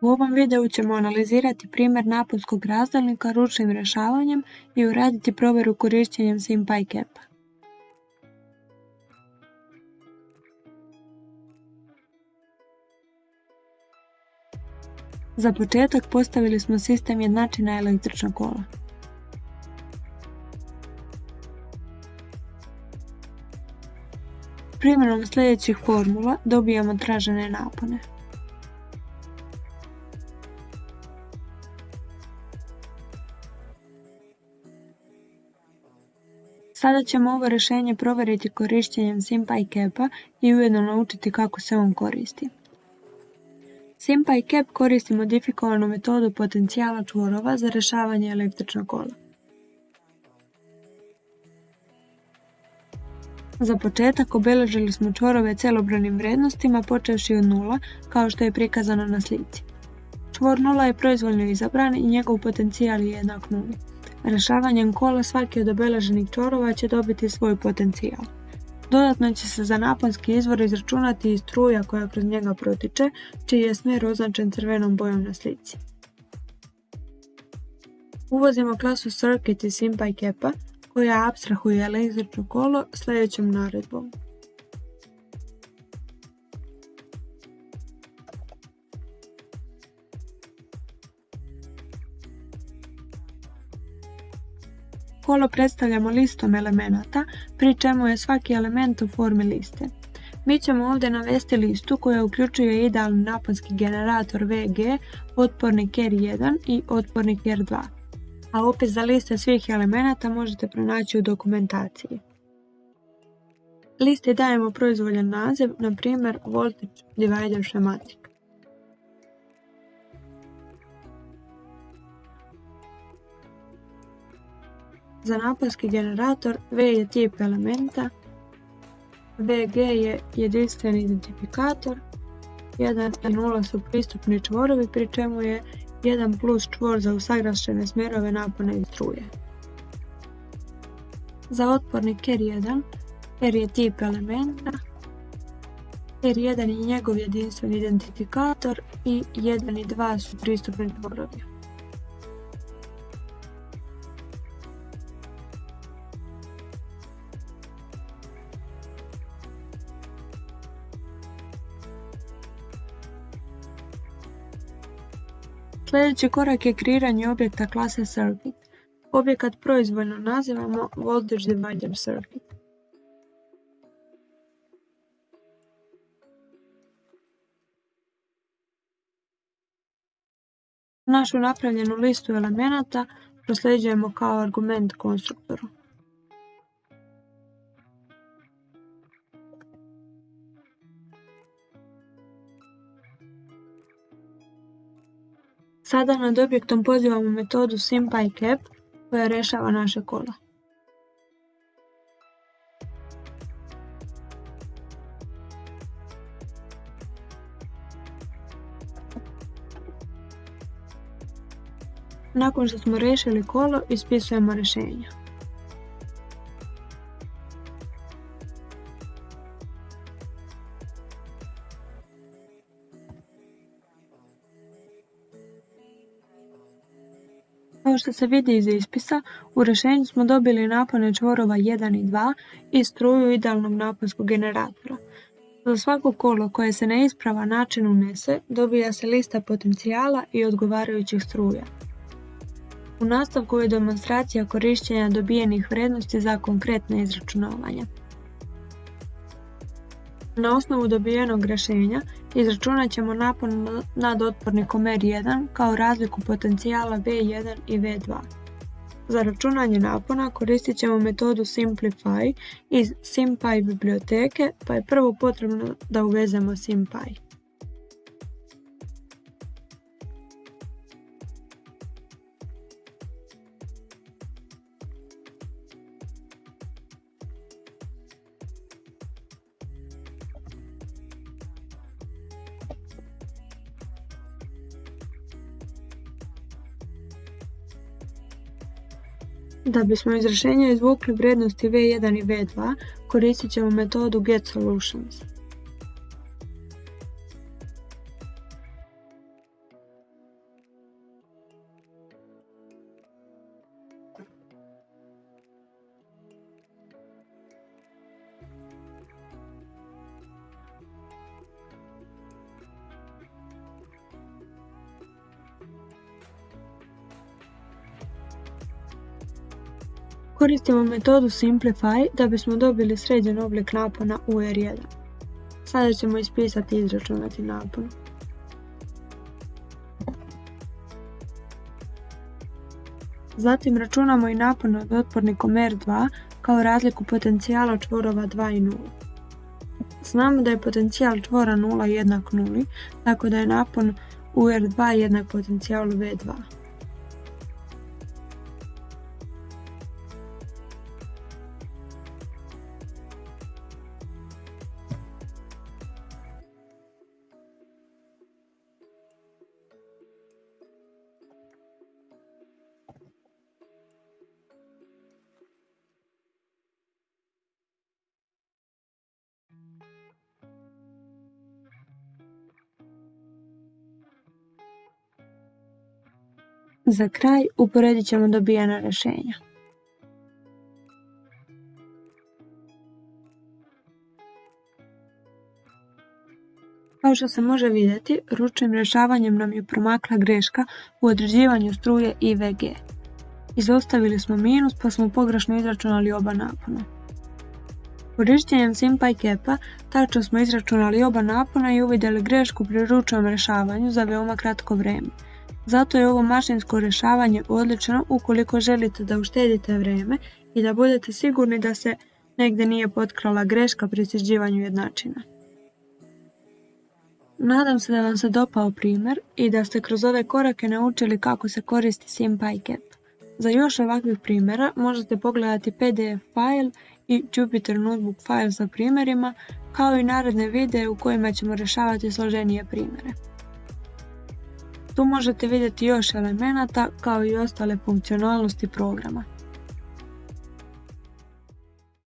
U ovom videu ćemo analizirati primjer naponskog razdjelnika ručnim rješavanjem i uraditi provjeru korištenjem SIMPyCap-a. Za početak postavili smo sistem jednačina električnog kola. Primjenom sljedećih formula dobijamo tražene napone. Sada ćemo ovo rješenje provjeriti korištenjem SIMPyCap-a i ujedno naučiti kako se on koristi. SIMPyCap koristi modifikovanu metodu potencijala čvorova za rješavanje električnog kola. Za početak obilježili smo čvorove celobranim vrijednostima počevši od nula, kao što je prikazano na slici. Čvor nula je proizvoljno izabran i njegov potencijal je jednak nuli. Rješavanjem kola svaki od obeleženih čvorova će dobiti svoj potencijal. Dodatno će se za naponski izvor izračunati i struja koja kroz njega protiče, čiji je smjer označen crvenom bojom na slici. Uvozimo klasu Circuit iz SIMPyCap-a koja abstrahuje električno kolo sljedećom naredbom. Kolo predstavljamo listom elemenata, pri čemu je svaki element u formi liste. Mi ćemo ovdje navesti listu koja uključuje idealni naponski generator VG, otpornik R1 i otpornik R2. A opis za liste svih elemenata možete pronaći u dokumentaciji. Listi dajemo proizvoljan naziv, na primjer Voltage Divider Schematic. Za naponski generator V je tip elementa, VG je jedinstveni identifikator, 1 i 0 su pristupni čvorovi pri čemu je 1 plus čvor za usagrašene smjerove napone i struje. Za otpornik R1, R je tip elementa, R1 je njegov jedinstveni identifikator i 1 i 2 su pristupni čvorovi. Sljedeći korak je kreiranje objekta klase Circuit. Objekat proizvoljno nazivamo Voltage Divider Circuit. Našu napravljenu listu elemenata prosljeđujemo kao argument konstruktoru. Sada nad objektom pozivamo metodu SIMPyCap koja rješava naše kola. Nakon što smo riješili kolo, ispisujemo rješenja. Kao što se vidi iz ispisa, u rješenju smo dobili napone čvorova 1 i 2 i struju idealnog naponskog generatora. Za svako kolo koje se na ispravan način unese, dobija se lista potencijala i odgovarajućih struja. U nastavku je demonstracija korištenja dobijenih vrijednosti za konkretne izračunavanja. Na osnovu dobijenog rješenja izračunat ćemo napon nad otpornikom R1 kao razliku potencijala V1 i V2. Za računanje napona koristit ćemo metodu Simplify iz SimPy biblioteke pa je prvo potrebno da uvezemo SimPy. Da bismo iz rješenja izvukli vrijednosti V1 i V2, koristit ćemo metodu getSolutions. Koristimo metodu Simplify da bismo dobili sređen oblik napona u R1. Sada ćemo ispisati i izračunati napon. Zatim računamo i napon od otpornikom R2 kao razliku potencijala čvorova 2 i 0. Znamo da je potencijal čvora 0 jednak 0, tako da je napon u R2 jednak potencijalu V2. Za kraj uporedit ćemo dobijena rješenja. Kao što se može vidjeti, ručnim rješavanjem nam je promakla greška u određivanju struje IVG. Izostavili smo minus pa smo pogrešno izračunali oba napona. Korištenjem SimPy tačno smo izračunali oba napona i uvidjeli grešku pri ručnom rješavanju za veoma kratko vrijeme. Zato je ovo mašinsko rješavanje odlično ukoliko želite da uštedite vrijeme i da budete sigurni da se negdje nije potkrala greška pri sređivanju jednačina. Nadam se da vam se dopao primjer i da ste kroz ove korake naučili kako se koristi SimPyCap. Za još ovakvih primjera možete pogledati PDF file i Jupyter Notebook file sa primjerima, kao i naredne videe u kojima ćemo rješavati složenije primjere. Tu možete vidjeti još elemenata kao i ostale funkcionalnosti programa.